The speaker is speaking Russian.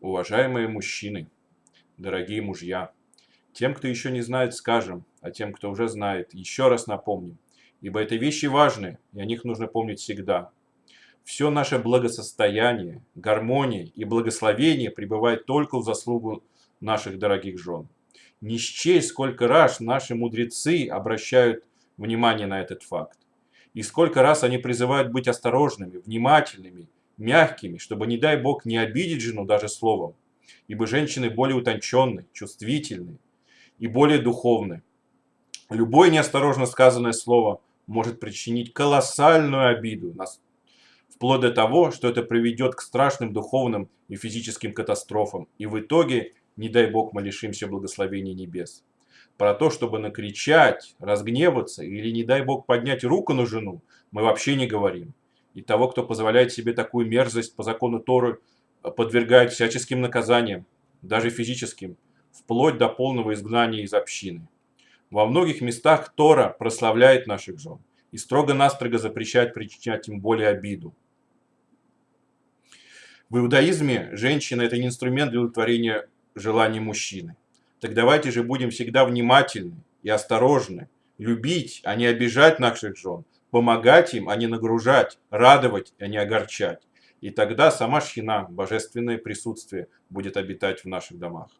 Уважаемые мужчины, дорогие мужья, тем, кто еще не знает, скажем, а тем, кто уже знает, еще раз напомним, ибо это вещи важные, и о них нужно помнить всегда. Все наше благосостояние, гармония и благословение пребывает только в заслугу наших дорогих жен. Не счесть, сколько раз наши мудрецы обращают внимание на этот факт. И сколько раз они призывают быть осторожными, внимательными мягкими, чтобы, не дай бог, не обидеть жену даже словом, ибо женщины более утонченные, чувствительные и более духовные. Любое неосторожно сказанное слово может причинить колоссальную обиду, вплоть до того, что это приведет к страшным духовным и физическим катастрофам, и в итоге, не дай бог, мы лишимся благословения небес. Про то, чтобы накричать, разгневаться или, не дай бог, поднять руку на жену, мы вообще не говорим и того, кто позволяет себе такую мерзость по закону Торы, э, подвергает всяческим наказаниям, даже физическим, вплоть до полного изгнания из общины. Во многих местах Тора прославляет наших жен и строго-настрого запрещает причинять им более обиду. В иудаизме женщина – это не инструмент для удовлетворения желаний мужчины. Так давайте же будем всегда внимательны и осторожны, любить, а не обижать наших жен, помогать им, а не нагружать, радовать, а не огорчать. И тогда сама Шхина, божественное присутствие, будет обитать в наших домах.